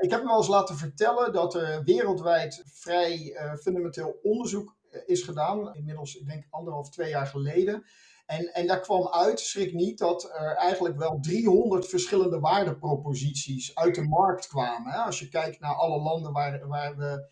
ik heb me wel eens laten vertellen dat er wereldwijd vrij fundamenteel onderzoek is gedaan. Inmiddels, ik denk anderhalf, twee jaar geleden. En, en daar kwam uit, schrik niet, dat er eigenlijk wel 300 verschillende waardeproposities uit de markt kwamen. Hè? Als je kijkt naar alle landen waar, waar we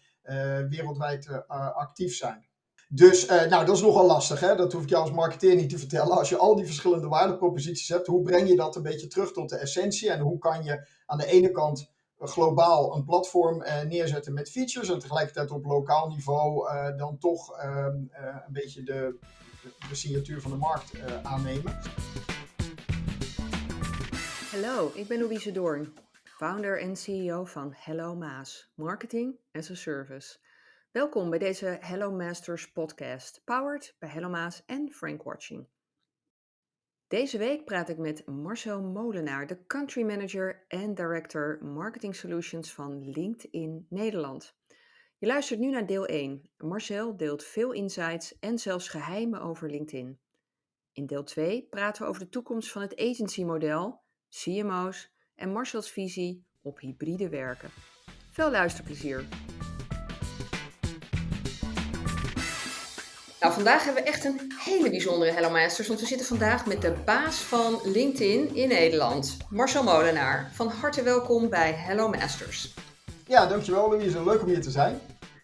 wereldwijd actief zijn. Dus nou, dat is nogal lastig. Hè? Dat hoef ik jou als marketeer niet te vertellen. Als je al die verschillende waardeproposities hebt, hoe breng je dat een beetje terug tot de essentie? En hoe kan je aan de ene kant globaal een platform uh, neerzetten met features en tegelijkertijd op lokaal niveau uh, dan toch ehm, een beetje de, de, signatuur van de markt aannemen. Hallo, ik ben Louise Doorn, founder en CEO van Hello Maas, Marketing as a Service. Welkom bij deze Hello Masters podcast, powered bij Hello Maas en Frank Watching. Deze week praat ik met Marcel Molenaar, de country manager en director marketing solutions van LinkedIn Nederland. Je luistert nu naar deel 1. Marcel deelt veel insights en zelfs geheimen over LinkedIn. In deel 2 praten we over de toekomst van het agency-model, CMO's en Marcel's visie op hybride werken. Veel luisterplezier! Nou, vandaag hebben we echt een hele bijzondere Hello Masters, want we zitten vandaag met de baas van LinkedIn in Nederland, Marcel Molenaar. Van harte welkom bij Hello Masters. Ja, dankjewel Louise. Leuk om hier te zijn.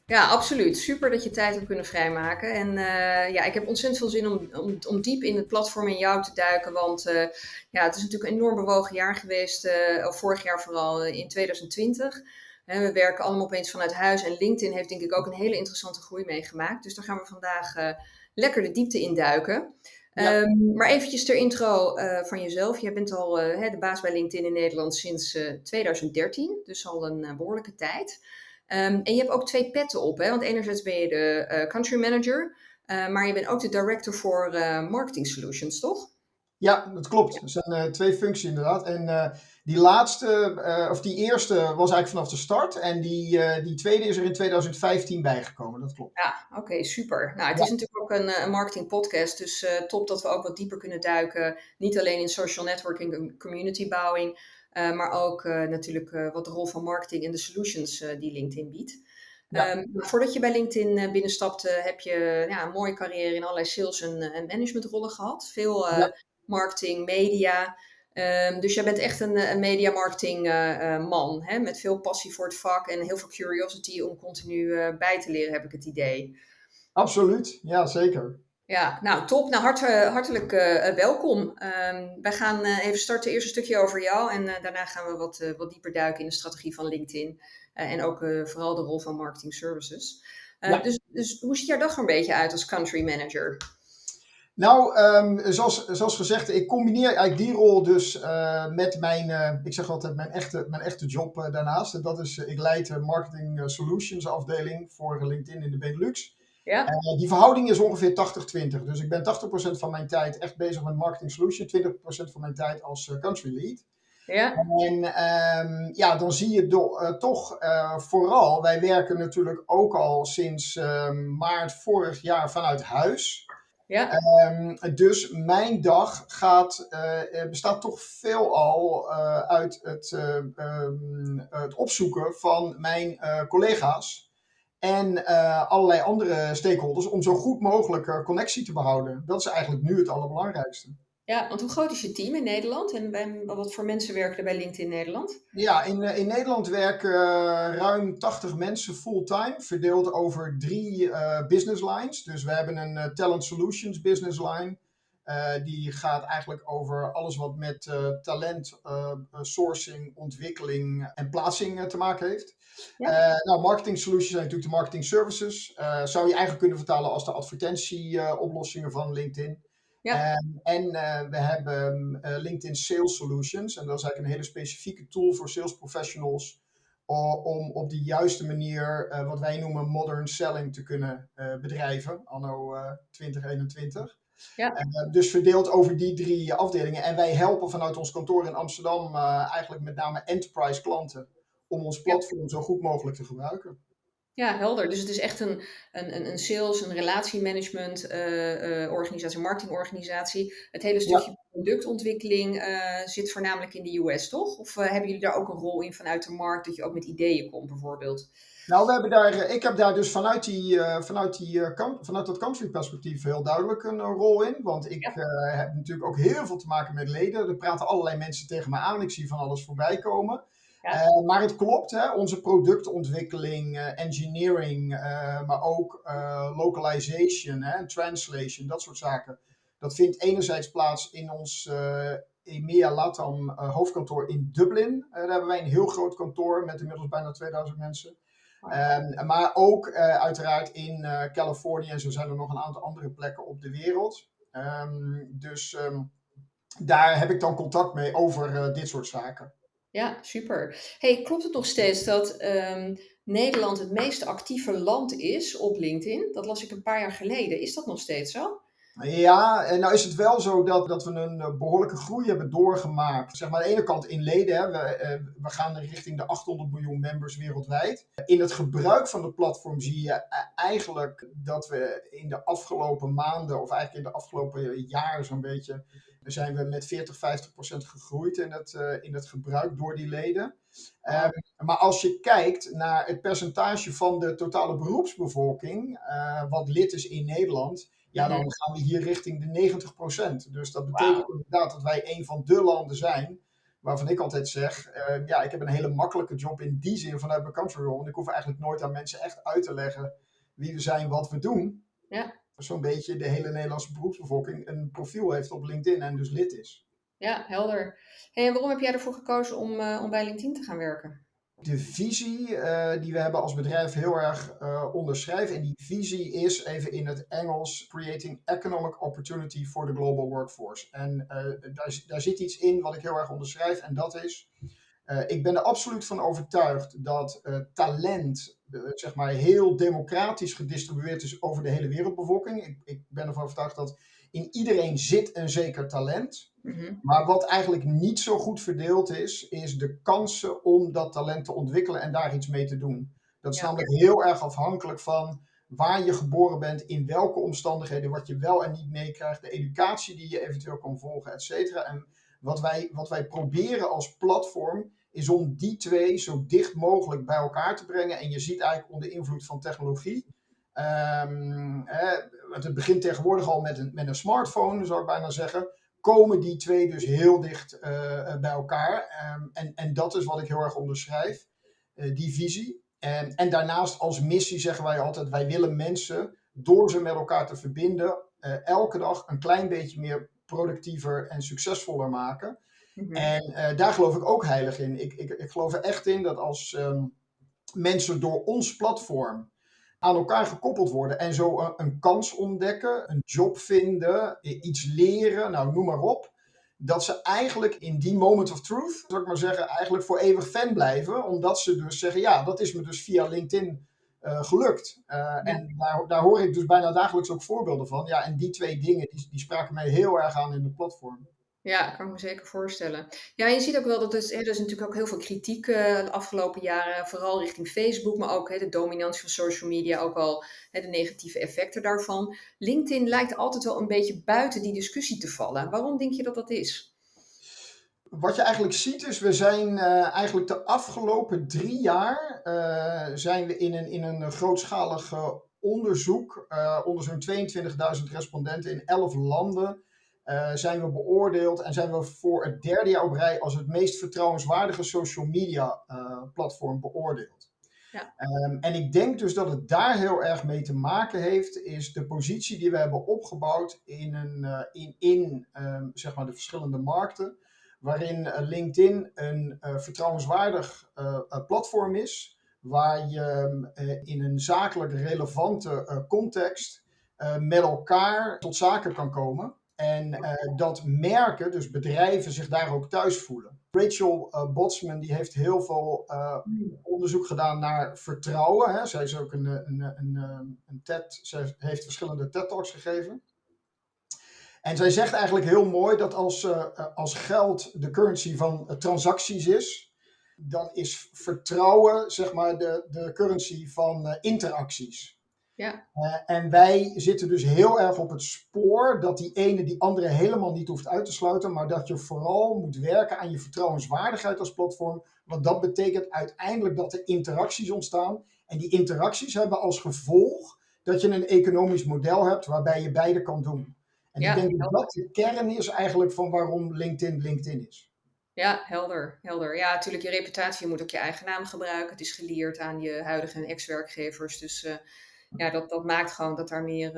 Ja, absoluut. Super dat je tijd hebt kunnen vrijmaken. En uh, ja, ik heb ontzettend veel zin om, om, om, diep in het platform in jou te duiken. Want uh, ja, het is natuurlijk een enorm bewogen jaar geweest, uh, vorig jaar vooral in 2020 we werken allemaal opeens vanuit huis en LinkedIn heeft denk ik ook een hele interessante groei meegemaakt. Dus daar gaan we vandaag uh, lekker de diepte in duiken. Ja. Um, maar eventjes ter intro uh, van jezelf. Jij bent al uh, de baas bij LinkedIn in Nederland sinds 2013, dus al een behoorlijke tijd. Um, en je hebt ook twee petten op, hè? want enerzijds ben je de country manager, maar je bent ook de director voor marketing solutions, toch? Ja, dat klopt. Er zijn twee functies inderdaad. En die laatste, uh, of die eerste was eigenlijk vanaf de start. En die, uh, die tweede is er in 2015 bijgekomen, dat klopt. Ja, oké, okay, super. Nou, het ja. is natuurlijk ook een, een marketing podcast. Dus uh, top dat we ook wat dieper kunnen duiken. Niet alleen in social networking en community bouwing. maar ook natuurlijk wat de rol van marketing en de solutions die LinkedIn biedt. Ja. Um, voordat je bij LinkedIn binnenstapte, heb je ja, een mooie carrière in allerlei sales- en, en managementrollen gehad. Veel ja. marketing, media. Um, dus jij bent echt een, een media marketing uh, uh, man, hè? met veel passie voor het vak en heel veel curiosity om continu uh, bij te leren, heb ik het idee. Absoluut, ja zeker. Ja, nou top. Nou, hart, hartelijk welkom. Um, wij gaan even starten, eerst een stukje over jou en daarna gaan we wat, wat dieper duiken in de strategie van LinkedIn en ook vooral de rol van marketing services. Ja. dus, dus hoe ziet jouw dag er een beetje uit als country manager? Nou, um, zoals, zoals gezegd, ik combineer eigenlijk die rol dus uh, met mijn, uh, ik zeg altijd mijn echte, mijn echte job uh, daarnaast. En dat is, ik leid de Marketing Solutions afdeling voor LinkedIn in de Benelux. Ja. En die verhouding is ongeveer 80-20. Dus ik ben 80% van mijn tijd echt bezig met Marketing Solutions, 20% van mijn tijd als country lead. Ja. En um, ja, dan zie je do, toch vooral, wij werken natuurlijk ook al sinds ehm, maart vorig jaar vanuit huis. Ja. Um, dus mijn dag gaat, uh, bestaat toch veelal uh, uit het, uh, um, het, opzoeken van mijn collega's en allerlei andere stakeholders om zo goed mogelijk connectie te behouden. Dat is eigenlijk nu het allerbelangrijkste. Ja, want hoe groot is je team in Nederland en bij, wat voor mensen werken er bij LinkedIn Nederland? Ja, in, eh, in Nederland werken uh, ruim 80 mensen fulltime, verdeeld over drie uh, business lines. Dus we hebben een uh, Talent Solutions business line. die gaat eigenlijk over alles wat met talent, sourcing, ontwikkeling en plaatsing te maken heeft. Ja. nou, marketing solutions zijn natuurlijk de marketing services. zou je eigenlijk kunnen vertalen als de advertentieoplossingen van LinkedIn. Ja. Um, en uh, we hebben uh, LinkedIn Sales Solutions. En dat is eigenlijk een hele specifieke tool voor sales professionals. om op de juiste manier uh, wat wij noemen modern selling te kunnen bedrijven, anno 2021. Ja. dus verdeeld over die drie afdelingen. En wij helpen vanuit ons kantoor in Amsterdam eigenlijk met name enterprise klanten om ons platform ja. zo goed mogelijk te gebruiken. Ja, helder. Dus het is echt een, een, een sales, een relatiemanagement uh, uh, organisatie, marketingorganisatie. Het hele stukje productontwikkeling uh, zit voornamelijk in de US, toch? Of hebben jullie daar ook een rol in vanuit de markt, dat je ook met ideeën komt bijvoorbeeld? Nou, we hebben daar, ik heb daar dus vanuit, die, vanuit, die, vanuit dat country perspectief heel duidelijk een rol in. Want ik heb natuurlijk ook heel veel te maken met leden. Er praten allerlei mensen tegen me aan. Ik zie van alles voorbij komen. Eh, maar het klopt, hè, onze productontwikkeling, uh, engineering, uh, maar ook localization, hè, translation, dat soort zaken. Dat vindt enerzijds plaats in ons EMEA Latam hoofdkantoor in Dublin. daar hebben wij een heel groot kantoor met inmiddels bijna 2000 mensen. Um, maar ook uiteraard in Californië en zo zijn er nog een aantal andere plekken op de wereld. Um, dus um, daar heb ik dan contact mee over dit soort zaken. Ja, super. Hey, klopt het nog steeds dat um, Nederland het meest actieve land is op LinkedIn? Dat las ik een paar jaar geleden. Is dat nog steeds zo? Ja, en nou is het wel zo dat, dat we een eh, behoorlijke groei hebben doorgemaakt. Zeg maar aan de ene kant in leden, hè, we, eh, we gaan richting de 800 miljoen members wereldwijd. In het gebruik van het platform zie je eh, eigenlijk dat we in de afgelopen maanden, of eigenlijk in de afgelopen jaar zo'n beetje, zijn we met 40, 50 procent gegroeid in het, in het gebruik door die leden. Um, maar als je kijkt naar het percentage van de totale beroepsbevolking, uh, wat lid is in Nederland, ja, dan gaan we hier richting de 90%. Dus dat betekent inderdaad dat wij een van de landen zijn waarvan ik altijd zeg, uh, ja, ik heb een hele makkelijke job in die zin vanuit mijn country role. En ik hoef eigenlijk nooit aan mensen echt uit te leggen wie we zijn, wat we doen. Ja. Zo'n beetje de hele Nederlandse beroepsbevolking een profiel heeft op LinkedIn en dus lid is. Ja, helder. Hey, en waarom heb jij ervoor gekozen om, uh, om bij LinkedIn te gaan werken? de visie uh, die we hebben als bedrijf heel erg uh, onderschrijven. En die visie is even in het Engels: Creating Economic Opportunity for the Global Workforce. En daar, daar zit iets in wat ik heel erg onderschrijf. En dat is: ik ben er absoluut van overtuigd dat talent, zeg maar, heel democratisch gedistribueerd is over de hele wereldbevolking. Ik, ik ben ervan overtuigd dat in iedereen zit een zeker talent. Mhm. Maar wat eigenlijk niet zo goed verdeeld is, is de kansen om dat talent te ontwikkelen en daar iets mee te doen. Dat is namelijk heel erg afhankelijk van waar je geboren bent, in welke omstandigheden, wat je wel en niet meekrijgt, de educatie die je eventueel kan volgen, et cetera. En wat wij, wat wij proberen als platform is om die twee zo dicht mogelijk bij elkaar te brengen. En je ziet eigenlijk onder invloed van technologie. Um, het begint tegenwoordig al met een, met een smartphone, zou ik bijna zeggen komen die twee dus heel dicht eh, eh, bij elkaar. Um, en, en dat is wat ik heel erg onderschrijf, uh, die visie. En, en daarnaast als missie zeggen wij altijd, wij willen mensen door ze met elkaar te verbinden, elke dag een klein beetje meer productiever en succesvoller maken. Mm -hmm. En daar geloof ik ook heilig in. Ik, ik, ik geloof er echt in dat als um, mensen door ons platform aan elkaar gekoppeld worden en zo een, een, kans ontdekken, een job vinden, iets leren, nou noem maar op. Dat ze eigenlijk in die moment of truth, zou ik maar zeggen, eigenlijk voor eeuwig fan blijven. Omdat ze dus zeggen, ja, dat is me dus via LinkedIn uh, gelukt. Uh, ja. En daar, daar hoor ik dus bijna dagelijks ook voorbeelden van. Ja, en die twee dingen, die, die spraken mij heel erg aan in de platform. Ja, kan ik me zeker voorstellen. Ja, je ziet ook wel dat er, er is natuurlijk ook heel veel kritiek uh, de afgelopen jaren, vooral richting Facebook, maar ook hè, de dominantie van social media, ook al hè, de negatieve effecten daarvan. LinkedIn lijkt altijd wel een beetje buiten die discussie te vallen. Waarom denk je dat dat is? Wat je eigenlijk ziet is, we zijn uh, eigenlijk de afgelopen drie jaar uh, zijn we in een, in een grootschalig onderzoek onder zo'n 22.000 respondenten in 11 landen zijn we beoordeeld en zijn we voor het derde jaar op rij als het meest vertrouwenswaardige social media platform beoordeeld. Ja. Um, en ik denk dus dat het daar heel erg mee te maken heeft, is de positie die we hebben opgebouwd in, een, uh, in, in um, zeg maar de verschillende markten, waarin LinkedIn een vertrouwenswaardig platform is, waar je in een zakelijk relevante context met elkaar tot zaken kan komen. En dat merken, dus bedrijven, zich daar ook thuis voelen. Rachel Botsman die heeft heel veel onderzoek gedaan naar vertrouwen. Hè. Zij is ook een, een, een, een TED, ze heeft verschillende TED-talks gegeven. En zij zegt eigenlijk heel mooi dat als, als geld de currency van transacties is, dan is vertrouwen zeg maar de, de currency van uh, interacties. Ja. En wij zitten dus heel erg op het spoor dat die ene die andere helemaal niet hoeft uit te sluiten, maar dat je vooral moet werken aan je vertrouwenswaardigheid als platform. Want dat betekent uiteindelijk dat er interacties ontstaan. En die interacties hebben als gevolg dat je een economisch model hebt waarbij je beide kan doen. En ja, ik denk dat dat de kern is eigenlijk van waarom LinkedIn LinkedIn is. Ja, helder, helder. Ja, natuurlijk, je reputatie moet ook je eigen naam gebruiken. Het is geleerd aan je huidige en ex-werkgevers. Dus uh, ja, dat, dat maakt gewoon dat daar meer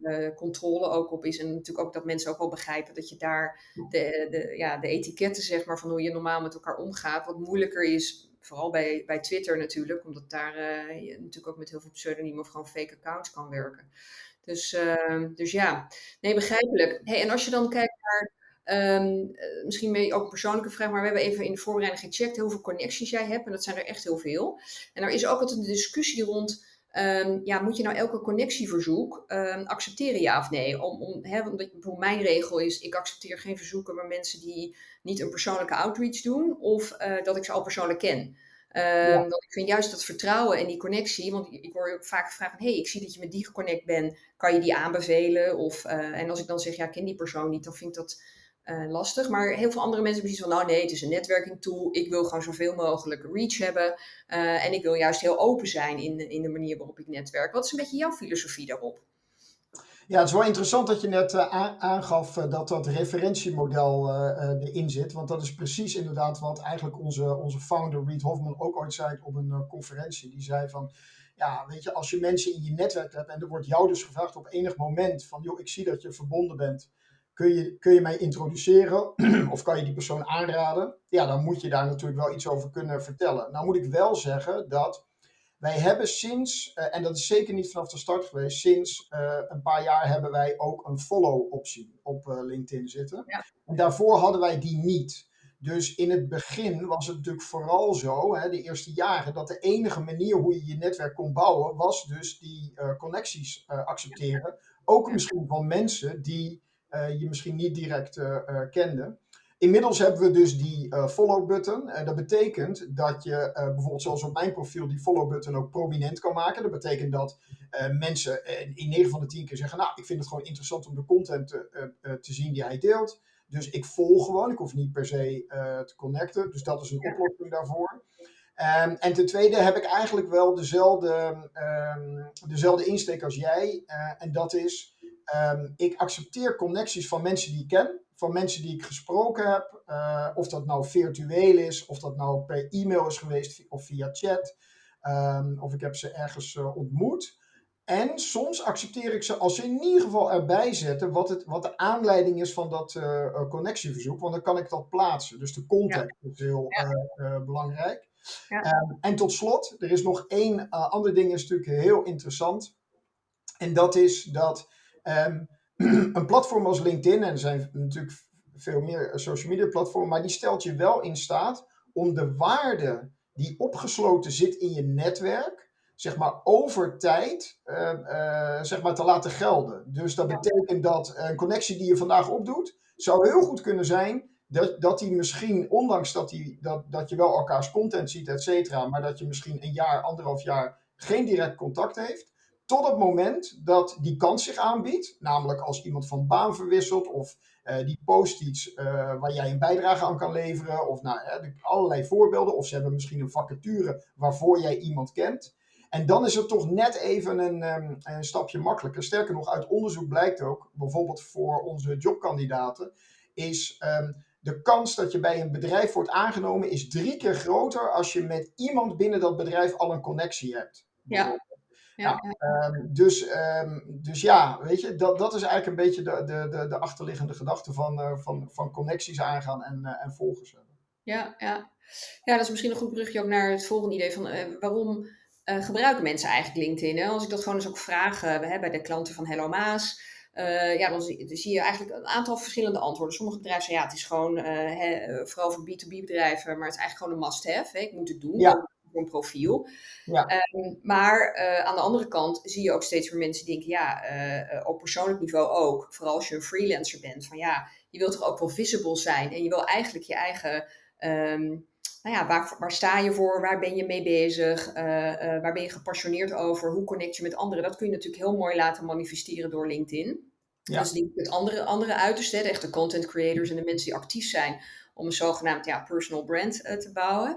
uh, controle ook op is. En natuurlijk ook dat mensen ook wel begrijpen dat je daar de, de, ja, de etiketten, zeg maar, van hoe je normaal met elkaar omgaat, wat moeilijker is. Vooral bij, bij Twitter natuurlijk, omdat daar uh, je natuurlijk ook met heel veel pseudoniemen of gewoon fake accounts kan werken. Dus, uh, dus ja, nee, begrijpelijk. Hey, en als je dan kijkt naar Um, misschien ook een persoonlijke vraag, maar we hebben even in de voorbereiding gecheckt hoeveel connecties jij hebt. En dat zijn er echt heel veel. En er is ook altijd een discussie rond Um, ja, moet je nou elke connectieverzoek accepteren, ja of nee? Om, om, hè, bijvoorbeeld mijn regel is, ik accepteer geen verzoeken bij mensen die niet een persoonlijke outreach doen of uh, dat ik ze al persoonlijk ken. Dat ik vind juist dat vertrouwen en die connectie, want ik word ook vaak gevraagd van, hey, ik zie dat je met die geconnect bent, kan je die aanbevelen? Of, uh, en als ik dan zeg, ja, ik ken die persoon niet, dan vind ik dat uh, lastig. Maar heel veel andere mensen zoiets van, nou nee, het is een netwerking tool. Ik wil gewoon zoveel mogelijk reach hebben. Uh, en ik wil juist heel open zijn in, in de manier waarop ik netwerk. Wat is een beetje jouw filosofie daarop? Ja, het is wel interessant dat je net uh, aangaf dat dat referentiemodel erin zit. Want dat is precies inderdaad wat eigenlijk onze, onze founder Reed Hoffman ook ooit zei op een conferentie. Die zei van, ja, weet je, als je mensen in je netwerk hebt en er wordt jou dus gevraagd op enig moment van, joh, ik zie dat je verbonden bent kun je, kun je mij introduceren of kan je die persoon aanraden? Ja, dan moet je daar natuurlijk wel iets over kunnen vertellen. Nou moet ik wel zeggen dat wij hebben sinds, uh, en dat is zeker niet vanaf de start geweest, sinds uh, een paar jaar hebben wij ook een follow-optie op uh, LinkedIn zitten. Ja. En daarvoor hadden wij die niet. Dus in het begin was het natuurlijk vooral zo, hè, de eerste jaren, dat de enige manier hoe je je netwerk kon bouwen, was dus die connecties accepteren. Ook misschien van mensen die uh, je misschien niet direct kende. Inmiddels hebben we dus die follow-button. dat betekent dat je bijvoorbeeld zoals op mijn profiel die follow-button ook prominent kan maken. Dat betekent dat mensen in 9 van de 10 keer zeggen, nou, ik vind het gewoon interessant om de content te, te zien die hij deelt. Dus ik volg gewoon, ik hoef niet per se te connecten. Dus dat is een oplossing daarvoor. Um, en ten tweede heb ik eigenlijk wel dezelfde, um, dezelfde insteek als jij. Uh, en dat is, Um, ik accepteer connecties van mensen die ik ken, van mensen die ik gesproken heb. Uh, of dat nou virtueel is, of dat nou per e-mail is geweest of via chat. Um, of ik heb ze ergens uh, ontmoet. En soms accepteer ik ze als ze in ieder geval erbij zetten wat, het, wat de aanleiding is van dat uh, connectieverzoek. Want dan kan ik dat plaatsen. Dus de context ja. is heel ja. belangrijk. Ja. Um, en tot slot, er is nog één ander ding, is natuurlijk heel interessant. En dat is dat Um, een platform als LinkedIn, en er zijn natuurlijk veel meer social media platformen, maar die stelt je wel in staat om de waarde die opgesloten zit in je netwerk, zeg maar over tijd, uh, uh, zeg maar te laten gelden. Dus dat betekent dat een connectie die je vandaag opdoet, zou heel goed kunnen zijn dat, dat die misschien, ondanks dat, die, dat, dat je wel elkaars content ziet, et cetera, maar dat je misschien een jaar, anderhalf jaar geen direct contact heeft, tot het moment dat die kans zich aanbiedt, namelijk als iemand van baan verwisselt of uh, die post iets uh, waar jij een bijdrage aan kan leveren, of nou, uh, allerlei voorbeelden, of ze hebben misschien een vacature waarvoor jij iemand kent. En dan is het toch net even een, um, een stapje makkelijker. Sterker nog, uit onderzoek blijkt ook, bijvoorbeeld voor onze jobkandidaten, is um, de kans dat je bij een bedrijf wordt aangenomen is drie keer groter als je met iemand binnen dat bedrijf al een connectie hebt. Ja. Ja, ja. Um, dus, um, dus ja, weet je, dat, dat is eigenlijk een beetje de, de, de, de achterliggende gedachte van, uh, van, van connecties aangaan en, uh, en volgers hebben. Ja, ja. ja, dat is misschien een goed brugje ook naar het volgende idee van uh, waarom gebruiken mensen eigenlijk LinkedIn? Hè? Als ik dat gewoon eens ook vraag hè, bij de klanten van Hello Maas, ja, dan zie, dan zie, je eigenlijk een aantal verschillende antwoorden. Sommige bedrijven zeggen ja, het is gewoon, vooral voor B2B bedrijven, maar het is eigenlijk gewoon een must-have. Ik moet het doen. Ja een profiel. Ja. Um, maar uh, aan de andere kant zie je ook steeds meer mensen die denken, ja, uh, op persoonlijk niveau ook, vooral als je een freelancer bent, van ja, je wilt toch ook wel visible zijn en je wil eigenlijk je eigen um, nou ja, waar, waar sta je voor? Waar ben je mee bezig? waar ben je gepassioneerd over? Hoe connect je met anderen? Dat kun je natuurlijk heel mooi laten manifesteren door LinkedIn. Ja. Dus die, het andere, andere uiterste, de echte content creators en de mensen die actief zijn om een zogenaamd ja, personal brand te bouwen.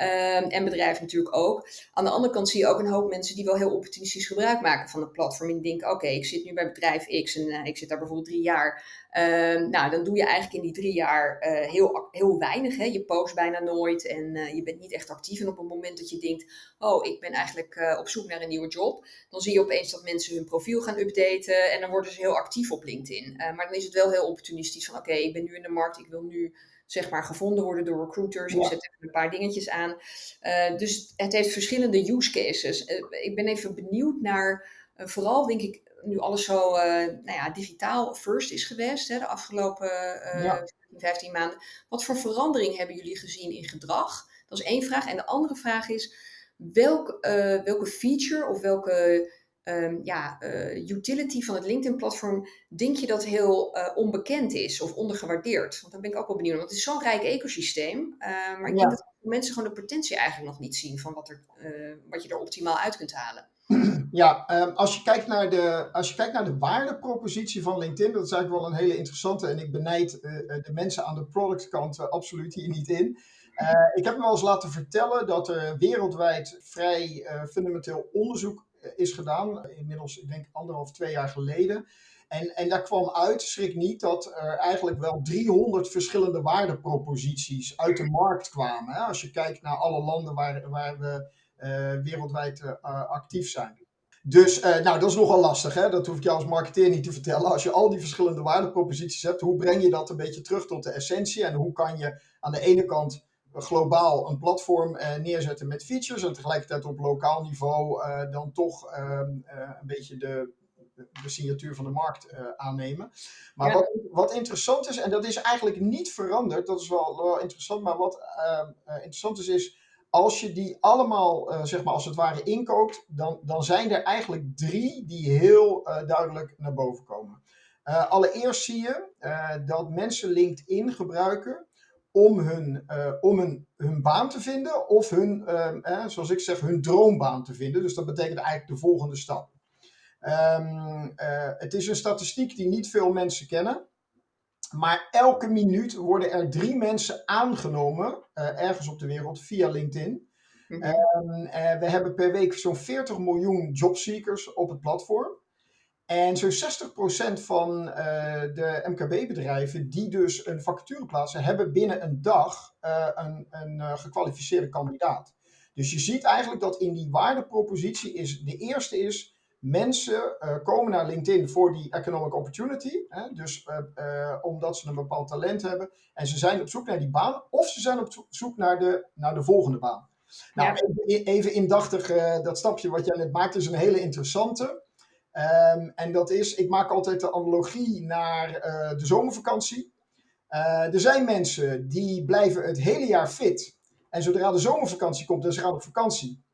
Um, en bedrijven natuurlijk ook. Aan de andere kant zie je ook een hoop mensen die wel heel opportunistisch gebruik maken van het platform. En denken, oké, ik zit nu bij bedrijf X en uh, ik zit daar bijvoorbeeld drie jaar. Um, nou, dan doe je eigenlijk in die drie jaar uh, heel, heel weinig. Hè? Je post bijna nooit en uh, je bent niet echt actief. En op het moment dat je denkt, oh, ik ben eigenlijk op zoek naar een nieuwe job. Dan zie je opeens dat mensen hun profiel gaan updaten. En dan worden ze heel actief op LinkedIn. maar dan is het wel heel opportunistisch van, oké, ik ben nu in de markt, ik wil nu zeg maar gevonden worden door recruiters. Ik zet even een paar dingetjes aan. Uh, dus het heeft verschillende use cases. Uh, ik ben even benieuwd naar, uh, vooral denk ik, nu alles zo nou ja, digitaal first is geweest, hè, de afgelopen ja. 15 maanden. Wat voor verandering hebben jullie gezien in gedrag? Dat is één vraag. En de andere vraag is, welk, welke feature of welke um, ja, uh, utility van het LinkedIn-platform, denk je dat heel uh, onbekend is of ondergewaardeerd? Want dan ben ik ook wel benieuwd. Want het is zo'n rijk ecosysteem. Uh, maar ik ja. denk dat mensen gewoon de potentie eigenlijk nog niet zien van wat, er, wat je er optimaal uit kunt halen. Ja, um, als, je kijkt naar de, als je kijkt naar de waardepropositie van LinkedIn, dat is eigenlijk wel een hele interessante. En ik benijd de mensen aan de productkant absoluut hier niet in. Uh, ik heb me wel eens laten vertellen dat er wereldwijd vrij uh, fundamenteel onderzoek is gedaan. Inmiddels, ik denk anderhalf, twee jaar geleden. En, en daar kwam uit, schrik niet, dat er eigenlijk wel 300 verschillende waardeproposities uit de markt kwamen. Hè? Als je kijkt naar alle landen waar, waar we uh, wereldwijd actief zijn. Dus nou, dat is nogal lastig. Hè? Dat hoef ik jou als marketeer niet te vertellen. Als je al die verschillende waardeproposities hebt, hoe breng je dat een beetje terug tot de essentie? En hoe kan je aan de ene kant globaal een platform uh, neerzetten met features en tegelijkertijd op lokaal niveau uh, dan toch uh, een beetje de, de signatuur van de markt aannemen. Maar ja. wat, wat interessant is, en dat is eigenlijk niet veranderd, dat is wel, wel interessant, maar wat ehm, interessant is, is als je die allemaal, zeg maar als het ware, inkoopt, dan, dan zijn er eigenlijk drie die heel duidelijk naar boven komen. allereerst zie je dat mensen LinkedIn gebruiken om hun, uh, om hun, hun baan te vinden of hun, uh, zoals ik zeg, hun droombaan te vinden. Dus dat betekent eigenlijk de volgende stap. Um, uh, het is een statistiek die niet veel mensen kennen. Maar elke minuut worden er drie mensen aangenomen ergens op de wereld via LinkedIn. Mm -hmm. um, we hebben per week zo'n 40 miljoen jobseekers op het platform. En zo'n 60% van uh, de MKB-bedrijven die dus een vacature plaatsen, hebben binnen een dag uh, een, een uh, gekwalificeerde kandidaat. Dus je ziet eigenlijk dat in die waardepropositie is, de eerste is, mensen komen naar LinkedIn voor die economic opportunity. Hè, dus omdat ze een bepaald talent hebben en ze zijn op zoek naar die baan of ze zijn op zoek naar de, naar de volgende baan. Nou, ja. even, even indachtig, dat stapje wat jij net maakt is een hele interessante. Um, en dat is, ik maak altijd de analogie naar uh, de zomervakantie. Uh, er zijn mensen die blijven het hele jaar fit. En zodra de zomervakantie komt en ze gaan op vakantie,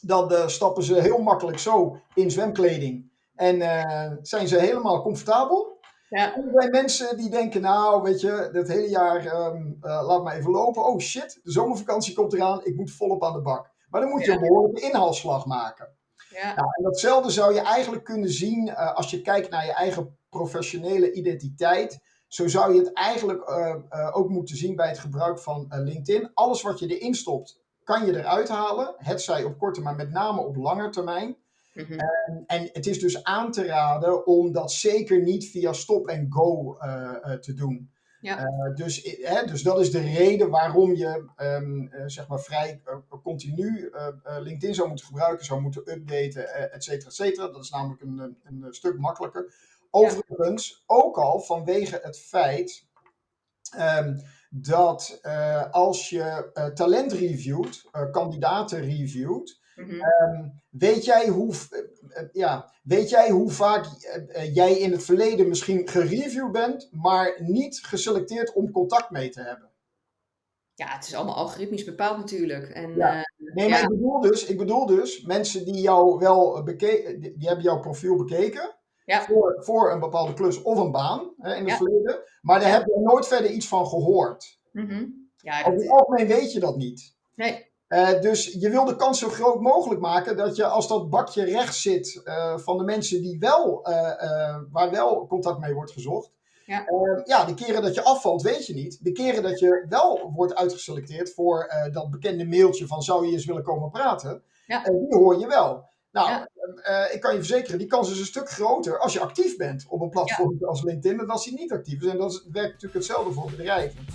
dan uh, stappen ze heel makkelijk zo in zwemkleding. En zijn ze helemaal comfortabel. Ja. En er zijn mensen die denken, nou weet je, dat hele jaar um, laat maar even lopen. Oh shit, de zomervakantie komt eraan, ik moet volop aan de bak. Maar dan moet je ja. een behoorlijke inhaalslag maken. Ja. Nou, en datzelfde zou je eigenlijk kunnen zien uh, als je kijkt naar je eigen professionele identiteit. Zo zou je het eigenlijk uh, uh, ook moeten zien bij het gebruik van LinkedIn. Alles wat je erin stopt, kan je eruit halen. Het zij op korte, maar met name op lange termijn. Mm -hmm. en, en het is dus aan te raden om dat zeker niet via stop en go te doen. Ja. Uh, dus, hè, dus dat is de reden waarom je um, uh, zeg maar vrij uh, continu LinkedIn zou moeten gebruiken, zou moeten updaten, et cetera, et cetera. Dat is namelijk een, een, een stuk makkelijker. Overigens, ja. ook al vanwege het feit um, dat als je talent reviewt, kandidaten reviewt, Mm -hmm. um, weet, jij hoe, uh, ja, weet jij hoe vaak uh, jij in het verleden misschien gereviewd bent, maar niet geselecteerd om contact mee te hebben? Ja, het is allemaal algoritmisch bepaald natuurlijk. En, ja. uh, nee, maar ja. ik, bedoel dus, ik bedoel dus, mensen die jou wel bekeken, die, die hebben jouw profiel bekeken. Ja. Voor, voor een bepaalde klus of een baan hè, in het verleden. Maar daar heb je nooit verder iets van gehoord. Mm -hmm. Ja, Over het algemeen weet je dat niet. nee. Eh, dus je wil de kans zo groot mogelijk maken dat je als dat bakje rechts zit eh, van de mensen die wel, eh, waar wel contact mee wordt gezocht. Ja. ja, de keren dat je afvalt weet je niet. De keren dat je wel wordt uitgeselecteerd voor dat bekende mailtje van zou je eens willen komen praten, Ja. die hoor je wel. Nou, Ja. ik kan je verzekeren, die kans is een stuk groter als je actief bent op een platform als LinkedIn dan als die niet actief is. En dat werkt natuurlijk hetzelfde voor bedrijven.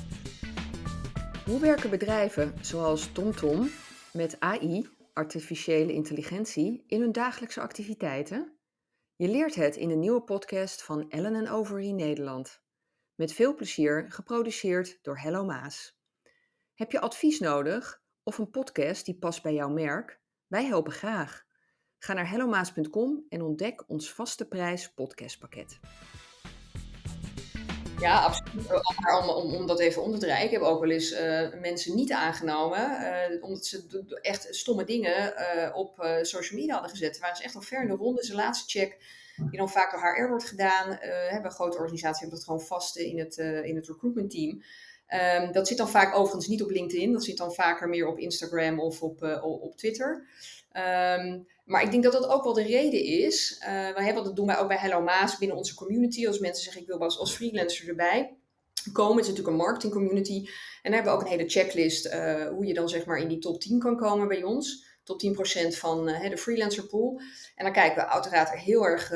Hoe werken bedrijven zoals TomTom met AI, artificiële intelligentie, in hun dagelijkse activiteiten? Je leert het in de nieuwe podcast van Ellen Overy Nederland. Met veel plezier geproduceerd door Hello Maas. Heb je advies nodig of een podcast die past bij jouw merk? Wij helpen graag. Ga naar hellomaas.com en ontdek ons vaste prijs podcastpakket. Ja, absoluut. Om, om, om dat even om te draaien. Ik heb ook wel eens eh, mensen niet aangenomen. eh, omdat ze echt stomme dingen eh, op social media hadden gezet. Waren ze echt al ver in de ronde. Zijn laatste check, die dan vaak door HR wordt gedaan. hebben een grote organisatie, hebben dat gewoon vast in het, in het recruitment team. Ehm, dat zit dan vaak overigens niet op LinkedIn. Dat zit dan vaker meer op Instagram of op, eh, op Twitter. Ehm, maar ik denk dat dat ook wel de reden is. Wij hebben, dat doen wij ook bij Hello Maas binnen onze community. Als mensen zeggen ik wil als, als freelancer erbij komen. Het is natuurlijk een marketing community. En daar hebben we ook een hele checklist eh, hoe je dan zeg maar in die top 10 kan komen bij ons. Top 10% van de freelancer pool. En dan kijken we uiteraard heel erg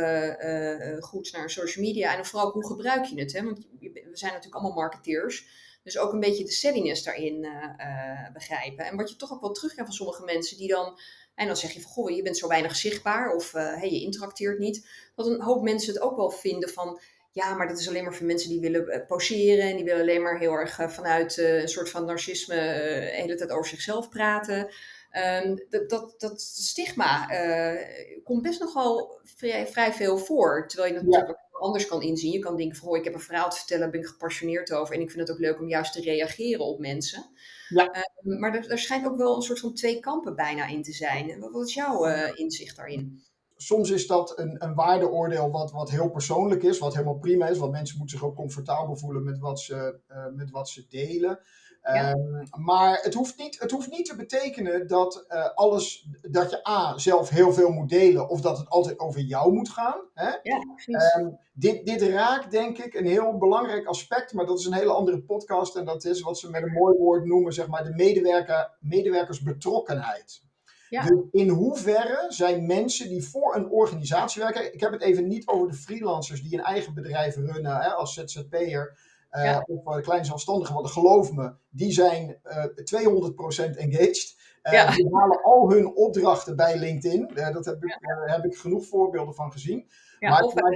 goed naar social media. En vooral hoe gebruik je het. Hè? Want we zijn natuurlijk allemaal marketeers. Dus ook een beetje de settiness daarin eh, eh, begrijpen. En wat je toch ook wel terugkrijgt van sommige mensen die dan... En dan zeg je van, goh, je bent zo weinig zichtbaar of eh, hey, je interacteert niet. Dat een hoop mensen het ook wel vinden van... Ja, maar dat is alleen maar voor mensen die willen poseren. En die willen alleen maar heel erg vanuit een soort van narcisme de hele tijd over zichzelf praten. Ehm, dat, dat, dat stigma komt best nogal vrij, vrij veel voor. Terwijl je Ja. Anders kan inzien. Je kan denken van, oh, ik heb een verhaal te vertellen, daar ben ik gepassioneerd over. En ik vind het ook leuk om juist te reageren op mensen. Ja. Ehm, maar er, er schijnt ook wel een soort van twee kampen bijna in te zijn. Wat, wat is jouw eh, inzicht daarin? soms is dat een, een waardeoordeel wat, wat heel persoonlijk is, wat helemaal prima is, want mensen moeten zich ook comfortabel voelen met wat ze, eh, met wat ze delen. Ja. Ehm, maar het hoeft, niet, het hoeft niet te betekenen dat eh, alles, dat je A, zelf heel veel moet delen, of dat het altijd over jou moet gaan. Hè? Ja. Ehm, dit, dit raakt denk ik een heel belangrijk aspect, maar dat is een hele andere podcast en dat is wat ze met een mooi woord noemen, zeg maar, de medewerker, medewerkersbetrokkenheid. Ja. Dus in hoeverre zijn mensen die voor een organisatie werken, ik heb het even niet over de freelancers die een eigen bedrijf runnen hè, als ZZP'er eh Ja. of uh, klein zelfstandige, want geloof me, die zijn eh 200% engaged. Eh, Ja. Die halen al hun opdrachten bij LinkedIn. Eh, dat heb ik, eh, heb ik genoeg voorbeelden van gezien. maar- of maar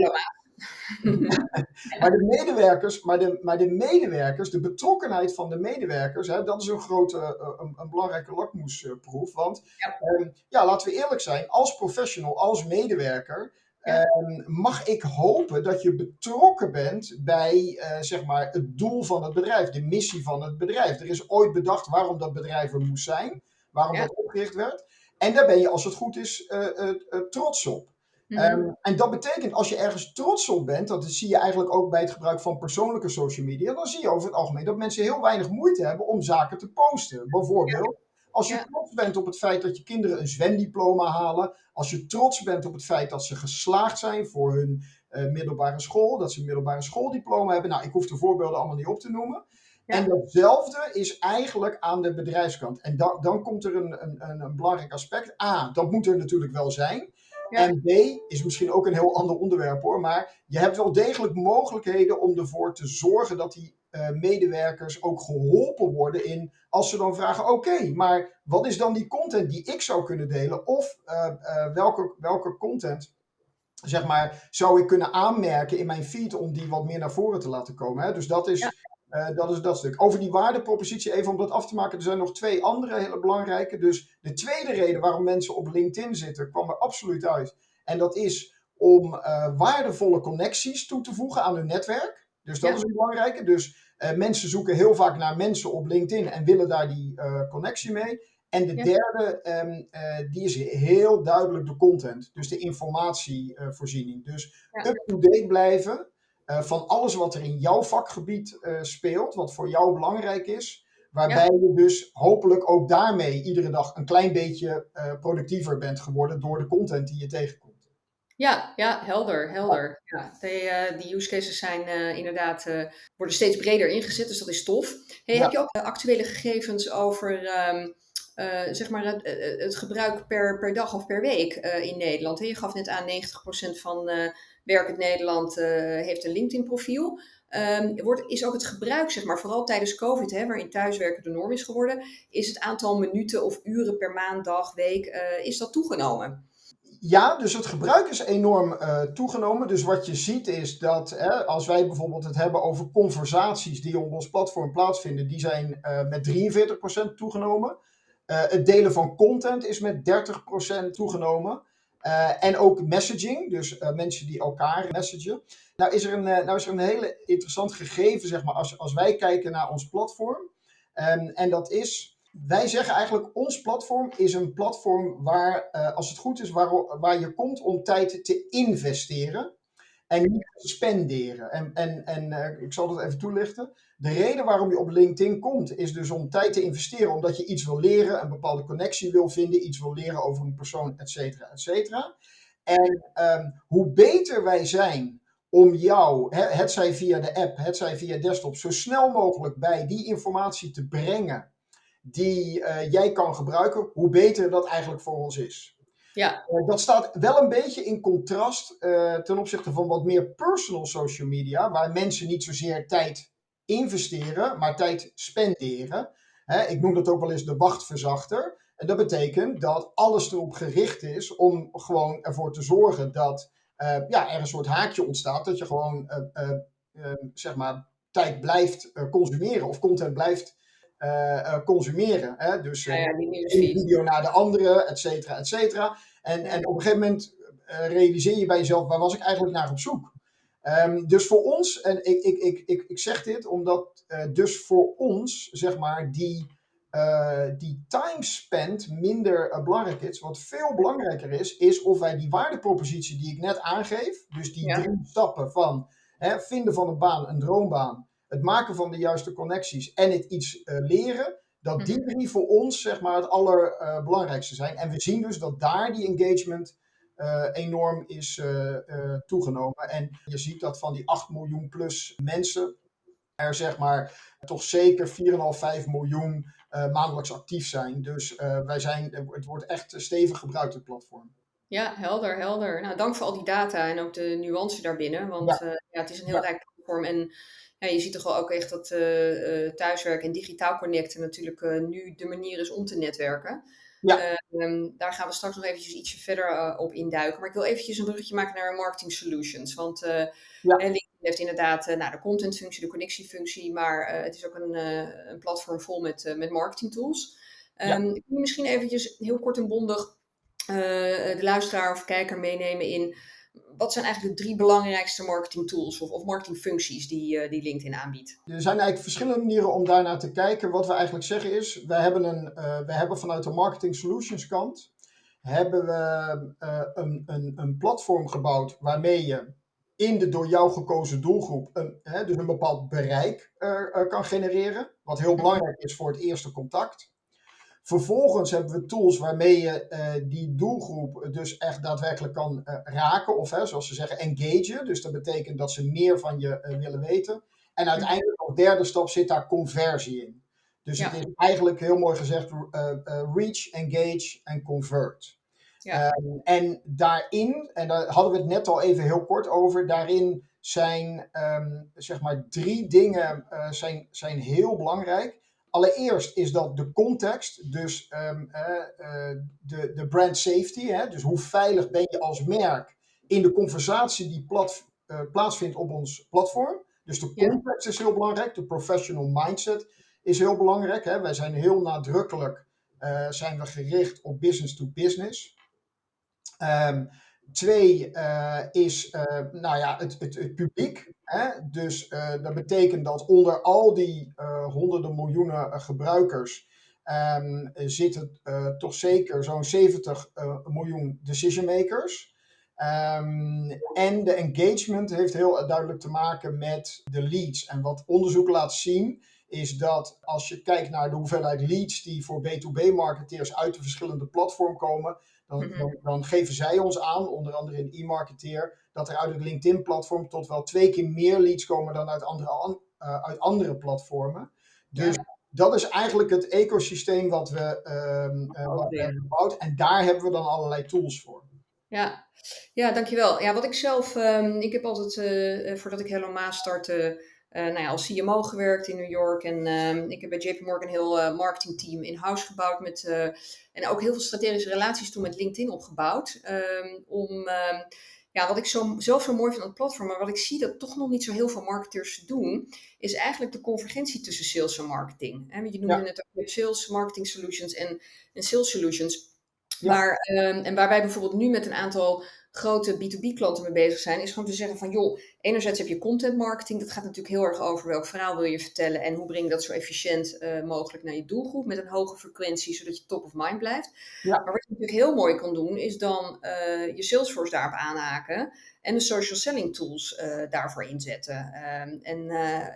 Maar de medewerkers, maar de, maar de medewerkers, de betrokkenheid van de medewerkers, hè, dat is een grote, eh, een, een belangrijke lakmoesproef. Want Ja. ehm, ja, laten we eerlijk zijn, als professional, als medewerker, Ja. ehm, mag ik hopen dat je betrokken bent bij eh, zeg maar het doel van het bedrijf, de missie van het bedrijf. Er is ooit bedacht waarom dat bedrijf er moest zijn, waarom Ja. dat opgericht werd. En daar ben je, als het goed is, eh, eh, trots op. Mhm. Ehm, en dat betekent, als je ergens trots op bent, dat zie je eigenlijk ook bij het gebruik van persoonlijke social media, dan zie je over het algemeen dat mensen heel weinig moeite hebben om zaken te posten. Bijvoorbeeld, als je Ja. trots bent op het feit dat je kinderen een zwemdiploma halen, als je trots bent op het feit dat ze geslaagd zijn voor hun eh, middelbare school, dat ze een middelbare schooldiploma hebben. Nou, ik hoef de voorbeelden allemaal niet op te noemen. Ja. En datzelfde is eigenlijk aan de bedrijfskant. En dan, dan komt er een, een, een, belangrijk aspect. A, dat moet er natuurlijk wel zijn. Ja. En B, is misschien ook een heel ander onderwerp hoor, maar je hebt wel degelijk mogelijkheden om ervoor te zorgen dat die medewerkers ook geholpen worden in, als ze dan vragen, oké, maar wat is dan die content die ik zou kunnen delen? Of eh, eh, welke, welke content, zeg maar, zou ik kunnen aanmerken in mijn feed om die wat meer naar voren te laten komen? Hè? Dus dat is, Ja. eh, dat is dat stuk. Over die waardepropositie, even om dat af te maken, er zijn nog twee andere hele belangrijke. Dus de tweede reden waarom mensen op LinkedIn zitten, kwam er absoluut uit. En dat is om eh, waardevolle connecties toe te voegen aan hun netwerk. Dus dat Ja. is een belangrijke. Dus eh, mensen zoeken heel vaak naar mensen op LinkedIn en willen daar die eh, connectie mee. En de Ja. derde, ehm, eh, die is heel duidelijk de content. Dus de informatievoorziening. dus Ja. up-to-date blijven eh, van alles wat er in jouw vakgebied eh, speelt, wat voor jou belangrijk is. Waarbij je dus hopelijk ook daarmee iedere dag een klein beetje productiever bent geworden door de content die je tegenkomt. Ja, ja, helder, helder. Ja, die, die use cases zijn inderdaad, worden steeds breder ingezet, dus dat is tof. Hey, Heb je ook actuele gegevens over ehm, zeg maar het, het, gebruik per, per dag of per week in Nederland. Je gaf net aan 90% van uh, werkend Nederland heeft een LinkedIn-profiel. Um, wordt, is ook het gebruik, zeg maar, vooral tijdens COVID, hè, waarin thuiswerken de norm is geworden, is het aantal minuten of uren per maand, dag, week, is dat toegenomen? Ja, dus het gebruik is enorm toegenomen. Dus wat je ziet is dat hè, als wij bijvoorbeeld het hebben over conversaties die op ons platform plaatsvinden, die zijn met 43% toegenomen. Uh, het delen van content is met 30% toegenomen. En ook messaging, dus mensen die elkaar messagen. Nou is er een, nou is er een hele interessant gegeven, zeg maar, als, als wij kijken naar ons platform. Um, en dat is, wij zeggen eigenlijk, ons platform is een platform waar, als het goed is, waar, waar je komt om tijd te investeren. En niet te spenderen. En, en, en ik zal dat even toelichten. De reden waarom je op LinkedIn komt, is dus om tijd te investeren, omdat je iets wil leren, een bepaalde connectie wil vinden, iets wil leren over een persoon, et cetera, et cetera. En um, hoe beter wij zijn om jou, het zij via de app, het zij via desktop, zo snel mogelijk bij die informatie te brengen die uh, jij kan gebruiken, hoe beter dat eigenlijk voor ons is. Ja. Uh, dat staat wel een beetje in contrast uh, ten opzichte van wat meer personal social media, waar mensen niet zozeer tijd investeren, maar tijd spenderen. ik noem dat ook wel eens de wachtverzachter. En dat betekent dat alles erop gericht is om gewoon ervoor te zorgen dat ja, er een soort haakje ontstaat. Dat je gewoon zeg maar tijd blijft consumeren of content blijft consumeren. Hè? Dus ja, ja, een video naar de andere, et cetera, et cetera. En, en op een gegeven moment realiseer je bij jezelf, waar was ik eigenlijk naar op zoek? Um, dus voor ons, en ik, ik, ik, ik, ik zeg dit omdat uh, dus voor ons, zeg maar, die, uh, die time spent minder uh, belangrijk is. Wat veel belangrijker is, is of wij die waardepropositie die ik net aangeef, dus die ja. drie stappen van hè, vinden van een baan, een droombaan, het maken van de juiste connecties en het iets leren, dat die mhm. drie voor ons, zeg maar, het allerbelangrijkste zijn. En we zien dus dat daar die engagement uh, enorm is uh, uh, toegenomen. En je ziet dat van die 8 miljoen plus mensen er zeg maar toch zeker 4,5, 5 miljoen maandelijks actief zijn. Dus wij zijn, het wordt echt stevig gebruikt, het platform. Ja, helder, helder. Nou, dank voor al die data en ook de nuance daarbinnen. Want ja. ja het is een heel ja. rijk platform. En ja, je ziet toch wel ook echt dat thuiswerken en digitaal connecten natuurlijk nu de manier is om te netwerken. Ja. Uh, daar gaan we straks nog eventjes ietsje verder uh, op induiken. Maar ik wil eventjes een bruggetje maken naar marketing solutions. Want uh, ja. LinkedIn heeft inderdaad nou, de contentfunctie, de connectiefunctie. Maar het is ook een, een platform vol met, met marketing tools. Um, ja. Kun je misschien eventjes heel kort en bondig de luisteraar of kijker meenemen in wat zijn eigenlijk de drie belangrijkste marketing tools of, of marketingfuncties die, uh, die LinkedIn aanbiedt? Er zijn eigenlijk verschillende manieren om daarnaar te kijken. Wat we eigenlijk zeggen is, wij hebben, een, uh, wij hebben vanuit de marketing solutions kant hebben we uh, een, een, een platform gebouwd waarmee je in de door jou gekozen doelgroep een, hè, dus een bepaald bereik kan genereren. Wat heel belangrijk is voor het eerste contact. Vervolgens hebben we tools waarmee je uh, die doelgroep dus echt daadwerkelijk kan uh, raken. Of hè, zoals ze zeggen, engagen. Dus dat betekent dat ze meer van je uh, willen weten. En uiteindelijk als derde stap zit daar conversie in. Dus ja. het is eigenlijk heel mooi gezegd reach, engage en convert. Ja. Ehm, en daarin, en daar hadden we het net al even heel kort over, daarin zijn um, zeg maar drie dingen zijn, zijn heel belangrijk. Allereerst is dat de context, dus um, uh, uh, de, de brand safety. Hè? Dus hoe veilig ben je als merk in de conversatie die plat, uh, plaatsvindt op ons platform. Dus de context ja. is heel belangrijk, de professional mindset is heel belangrijk. Hè? Wij zijn heel nadrukkelijk zijn we gericht op business to business. Um, Twee uh, is uh, nou ja, het, het, het publiek. Hè? Dus uh, dat betekent dat onder al die honderden miljoenen gebruikers um, zitten toch zeker zo'n 70 miljoen decision makers. Um, en de engagement heeft heel duidelijk te maken met de leads. En wat onderzoek laat zien, is dat als je kijkt naar de hoeveelheid leads die voor B2B-marketeers uit de verschillende platformen komen, dan, Mhm. dan, dan geven zij ons aan, onder andere in e-marketeer, dat er uit het LinkedIn-platform tot wel twee keer meer leads komen dan uit andere, an- eh, uit andere platformen. Dus dat is eigenlijk het ecosysteem wat we, wat we hebben gebouwd. En daar hebben we dan allerlei tools voor. Ja, ja, dankjewel. Ja, wat ik zelf, ehm, ik heb altijd, eh, voordat ik Hello Maas startte, nou ja, als CMO gewerkt in New York. En ehm, ik heb bij JP Morgan een heel eh, marketingteam in-house gebouwd. Met, eh, en ook heel veel strategische relaties toen met LinkedIn opgebouwd. ehm, om, ehm, ja, wat ik zo, zelf zo mooi vind aan het platform, maar wat ik zie dat toch nog niet zo heel veel marketeers doen, is eigenlijk de convergentie tussen sales en marketing. Want je noemde Ja. net ook sales, marketing solutions en, en sales solutions. Ja. Maar, ehm, en waar wij bijvoorbeeld nu met een aantal grote B2B-klanten mee bezig zijn, is gewoon te zeggen van joh, enerzijds heb je content marketing, dat gaat natuurlijk heel erg over welk verhaal wil je vertellen en hoe breng je dat zo efficiënt eh, mogelijk naar je doelgroep met een hoge frequentie, zodat je top of mind blijft. Ja. Maar wat je natuurlijk heel mooi kan doen, is dan eh, je Salesforce daarop aanhaken en de social selling tools eh, daarvoor inzetten. Ehm, en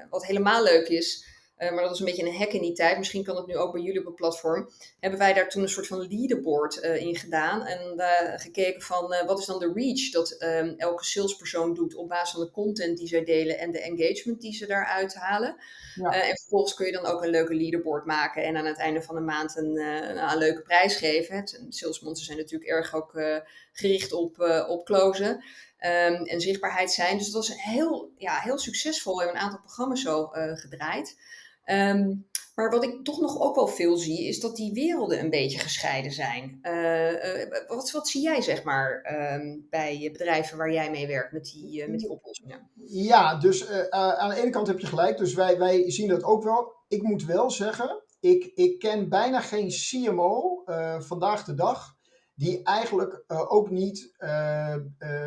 wat helemaal leuk is, eh, maar dat was een beetje een hack in die tijd. Misschien kan het nu ook bij jullie op het platform. Hebben wij daar toen een soort van leaderboard eh, in gedaan. En eh, gekeken van wat is dan de reach dat ehm, elke salespersoon doet op basis van de content die zij delen en de engagement die ze daaruit halen. Ja. En vervolgens kun je dan ook een leuke leaderboard maken en aan het einde van de maand een, een leuke prijs geven. Het, salesmonsters zijn natuurlijk erg ook gericht op, op closen. ehm, en zichtbaarheid zijn. Dus dat was heel, ja, heel succesvol. We hebben een aantal programma's zo gedraaid. Ehm, maar wat ik toch nog ook wel veel zie, is dat die werelden een beetje gescheiden zijn. Eh, eh, wat, wat zie jij, zeg maar, ehm, bij bedrijven waar jij mee werkt met die, eh, met die oplossingen? Ja, dus aan de ene kant heb je gelijk. Dus wij, wij zien dat ook wel. Ik moet wel zeggen, ik, ik ken bijna geen CMO vandaag de dag die eigenlijk ook niet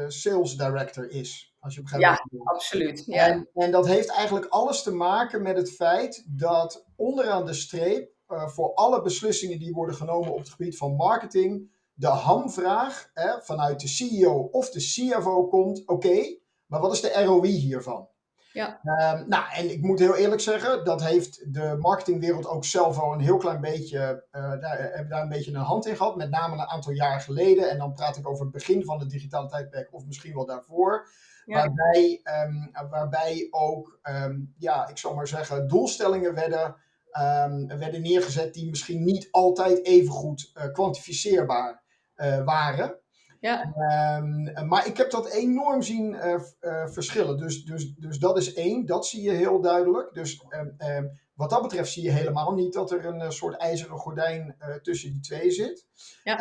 sales director is. Als je begrijpt Ja. Absoluut. Ja. En, en dat heeft eigenlijk alles te maken met het feit dat onderaan de streep eh, voor alle beslissingen die worden genomen op het gebied van marketing, de hamvraag hè, vanuit de CEO of de CFO komt: oké, maar wat is de ROI hiervan? Ja. Ehm, nou, en ik moet heel eerlijk zeggen, dat heeft de marketingwereld ook zelf al een heel klein beetje, eh daar, hebben daar een beetje een hand in gehad, met name een aantal jaar geleden. En dan praat ik over het begin van het digitale tijdperk of misschien wel daarvoor. Ja. Waarbij, ehm, waarbij ook, ehm, ja, ik zal maar zeggen, doelstellingen werden, ehm, werden neergezet die misschien niet altijd even goed eh, kwantificeerbaar eh, waren. Ja. Maar ik heb dat enorm zien eh, verschillen. Dus, dus, dus dat is één, dat zie je heel duidelijk. Dus wat dat betreft zie je helemaal niet dat er een soort ijzeren gordijn tussen die twee zit. Ja.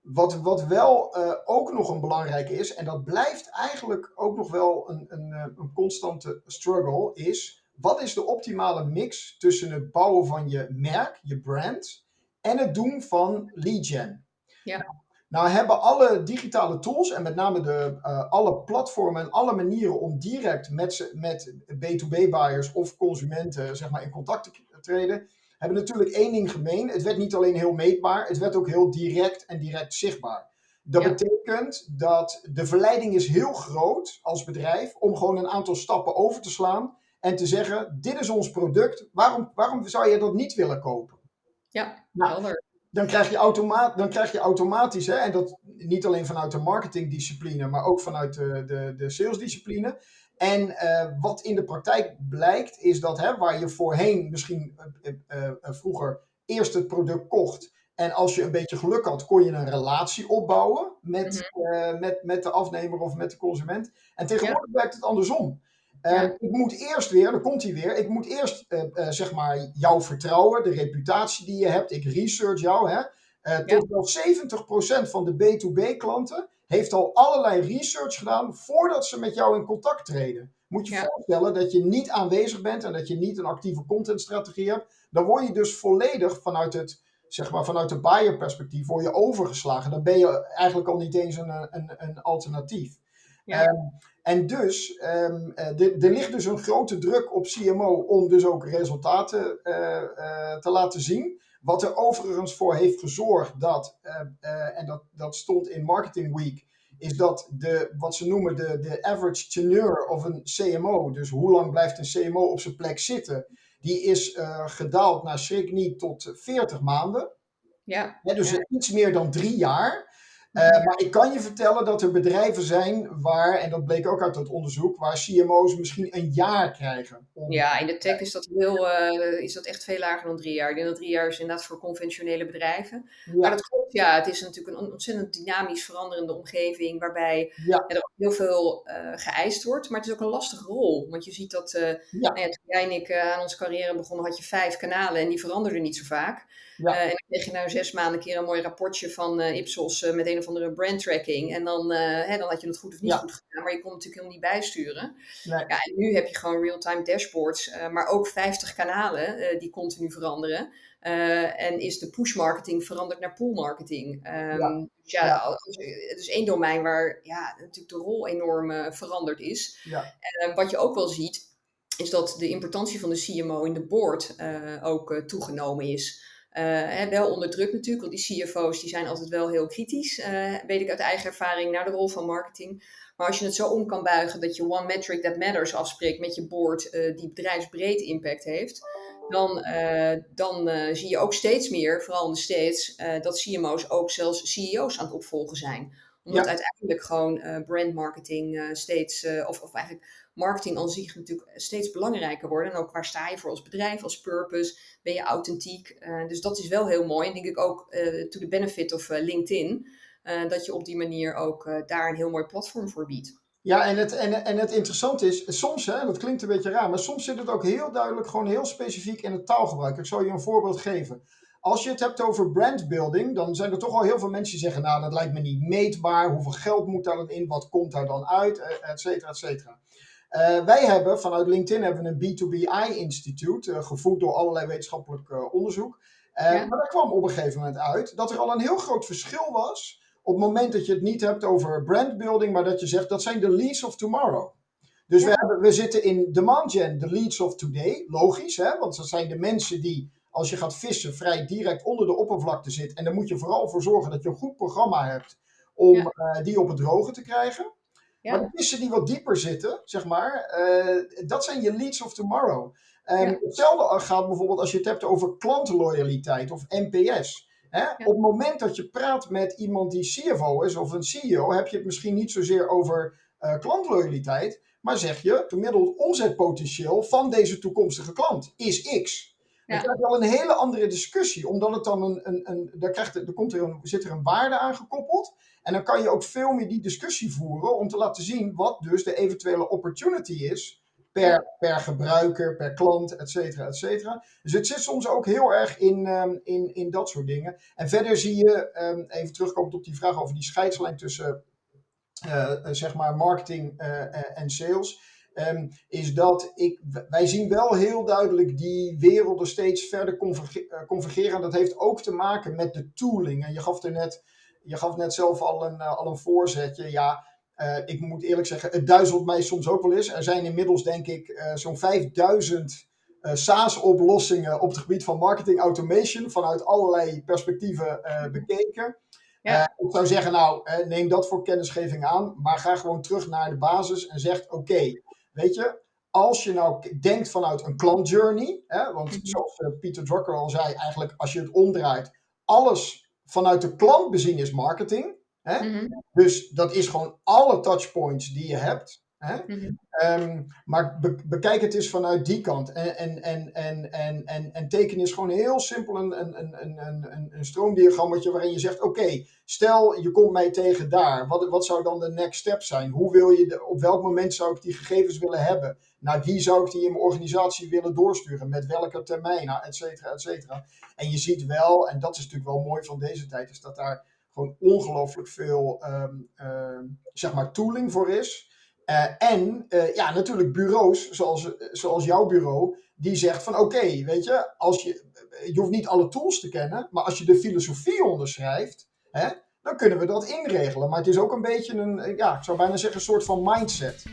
Wat, wat wel eh, ook nog een belangrijke is, en dat blijft eigenlijk ook nog wel een, een, eh, een constante struggle, is wat is de optimale mix tussen het bouwen van je merk, je brand, en het doen van lead gen? Ja. Nou hebben alle digitale tools en met name de, eh, alle platformen en alle manieren om direct met, met B2B-buyers of consumenten zeg maar, in contact te treden, hebben natuurlijk één ding gemeen. Het werd niet alleen heel meetbaar, het werd ook heel direct en direct zichtbaar. Dat Ja. betekent dat de verleiding is heel groot als bedrijf om gewoon een aantal stappen over te slaan en te zeggen, dit is ons product, waarom, waarom zou je dat niet willen kopen? Ja, Nou, helder. dan krijg je, dan krijg je automatisch, hè, en dat niet alleen vanuit de marketingdiscipline, maar ook vanuit de, de, de salesdiscipline. En eh, wat in de praktijk blijkt, is dat hè, waar je voorheen misschien eh, eh, vroeger eerst het product kocht. En als je een beetje geluk had, kon je een relatie opbouwen met, eh, met, met de afnemer of met de consument. En tegenwoordig werkt het andersom. Ik moet eerst weer, dan komt hij weer, ik moet eerst eh, zeg maar jou vertrouwen, de reputatie die je hebt. Ik research jou. Hè. Tot wel 70% van de B2B-klanten heeft al allerlei research gedaan voordat ze met jou in contact treden. Moet je Ja. voorstellen dat je niet aanwezig bent en dat je niet een actieve contentstrategie hebt. Dan word je dus volledig vanuit het, zeg maar, vanuit de buyer perspectief word je overgeslagen. Dan ben je eigenlijk al niet eens een, een, een alternatief. Ja. Ehm, en dus, er er ligt dus een grote druk op CMO om dus ook resultaten eh, eh, te laten zien. Wat er overigens voor heeft gezorgd dat, eh, eh, en dat, dat stond in Marketing Week, is dat de, wat ze noemen de, de average tenure of een CMO, dus hoe lang blijft een CMO op zijn plek zitten, die is gedaald naar schrik niet tot 40 maanden. Ja. dus ja. iets meer dan drie jaar. Uh, maar ik kan je vertellen dat er bedrijven zijn waar, en dat bleek ook uit dat onderzoek, waar CMO's misschien een jaar krijgen. Om... Ja, in de tech is dat, heel, uh, is dat echt veel lager dan drie jaar. Ik denk dat drie jaar is inderdaad voor conventionele bedrijven. Ja. Maar dat klopt, ja, het is natuurlijk een ontzettend dynamisch veranderende omgeving, waarbij ja. er ook heel veel uh, geëist wordt. Maar het is ook een lastige rol, want je ziet dat, nou toen jij en ik aan onze carrière begonnen, had je vijf kanalen en die veranderden niet zo vaak. Ja. en dan kreeg je na zes maanden een keer een mooi rapportje van Ipsos met een of andere brand tracking. En dan, hè, dan had je het goed of niet ja. goed gedaan, maar je kon het natuurlijk helemaal niet bijsturen. Nee. Ja, en nu heb je gewoon real-time dashboards, maar ook 50 kanalen die continu veranderen. en is de push marketing veranderd naar pull marketing. Um, ja. Dus ja, het is één domein waar ja, natuurlijk de rol enorm veranderd is. Ja. En wat je ook wel ziet, is dat de importantie van de CMO in de board ook toegenomen is. Uh, wel onder druk natuurlijk, want die CFO's die zijn altijd wel heel kritisch, uh, weet ik uit eigen ervaring, naar de rol van marketing. Maar als je het zo om kan buigen dat je one metric that matters afspreekt met je board, uh, die bedrijfsbreed impact heeft, dan, dan zie je ook steeds meer, vooral in de States, dat CMO's ook zelfs CEO's aan het opvolgen zijn. Omdat ja. uiteindelijk gewoon brand marketing steeds, of, of eigenlijk marketing aan zich natuurlijk steeds belangrijker worden. En ook waar sta je voor als bedrijf, als purpose? Ben je authentiek? Uh, dus dat is wel heel mooi. En denk ik ook uh, to the benefit of uh, LinkedIn. dat je op die manier ook daar een heel mooi platform voor biedt. Ja, en het, en, en het interessante is, soms, hè, dat klinkt een beetje raar, maar soms zit het ook heel duidelijk, gewoon heel specifiek in het taalgebruik. Ik zal je een voorbeeld geven. Als je het hebt over brandbuilding, dan zijn er toch al heel veel mensen die zeggen, nou, dat lijkt me niet meetbaar. Hoeveel geld moet daar dan in? Wat komt daar dan uit? Et cetera, et cetera. Uh, wij hebben vanuit LinkedIn hebben een B2BI-instituut, uh, gevoed door allerlei wetenschappelijk uh, onderzoek. Ja. Maar daar kwam op een gegeven moment uit dat er al een heel groot verschil was op het moment dat je het niet hebt over brandbuilding, maar dat je zegt dat zijn de leads of tomorrow. Dus ja. we, hebben, we zitten in demand gen, de leads of today. Logisch, hè? want dat zijn de mensen die, als je gaat vissen, vrij direct onder de oppervlakte zitten. En daar moet je vooral voor zorgen dat je een goed programma hebt om ja. die op het droge te krijgen. Ja. Maar de vissen die wat dieper zitten, zeg maar, uh, dat zijn je leads of tomorrow. Um, ja. Hetzelfde gaat bijvoorbeeld als je het hebt over klantloyaliteit of NPS. Hè? Ja. Op het moment dat je praat met iemand die CFO is of een CEO, heb je het misschien niet zozeer over uh, klantloyaliteit, maar zeg je, gemiddeld omzetpotentieel van deze toekomstige klant is X. Ja. Dan krijg je wel een hele andere discussie, omdat het dan een, een, een daar, krijgt, er komt er een, zit er een waarde aan gekoppeld. En dan kan je ook veel meer die discussie voeren om te laten zien wat dus de eventuele opportunity is per, per gebruiker, per klant, et cetera, et cetera. Dus het zit soms ook heel erg in, um, in, in dat soort dingen. En verder zie je, um, even terugkomend op die vraag over die scheidslijn tussen uh, zeg maar marketing uh, en sales. Um, is dat ik, wij zien wel heel duidelijk die werelden steeds verder converge convergeren. Dat heeft ook te maken met de tooling. En je gaf er net je gaf net zelf al een, uh, al een voorzetje. Ja, uh, ik moet eerlijk zeggen, het duizelt mij soms ook wel eens. Er zijn inmiddels, denk ik, uh, zo'n 5000 SaaS-oplossingen op het gebied van marketing automation vanuit allerlei perspectieven bekeken. Ja. ik zou zeggen, nou, neem dat voor kennisgeving aan, maar ga gewoon terug naar de basis en zeg: oké, okay, weet je, als je nou denkt vanuit een klantjourney, hè, want zoals Pieter Drucker al zei, eigenlijk als je het omdraait, alles vanuit de klant bezien is marketing. Hè? Mm -hmm. Dus dat is gewoon alle touchpoints die je hebt. Hè? Mm -hmm. um, maar be bekijk het eens vanuit die kant. En, en, en, en, en, en, en teken is gewoon heel simpel een, een, een, een, een, een stroomdiagrammetje waarin je zegt: Oké, okay, stel je komt mij tegen daar. Wat, wat zou dan de next step zijn? Hoe wil je de, op welk moment zou ik die gegevens willen hebben? Naar wie zou ik die in mijn organisatie willen doorsturen? Met welke termijnen, et cetera, et cetera. En je ziet wel, en dat is natuurlijk wel mooi van deze tijd, is dat daar gewoon ongelooflijk veel um, uh, zeg maar tooling voor is. Uh, en uh, ja, natuurlijk bureaus, zoals, zoals jouw bureau, die zegt van oké, weet je, als je, je hoeft niet alle tools te kennen, maar als je de filosofie onderschrijft, hè, dan kunnen we dat inregelen. Maar het is ook een beetje een, ja, ik zou bijna zeggen, een soort van mindset.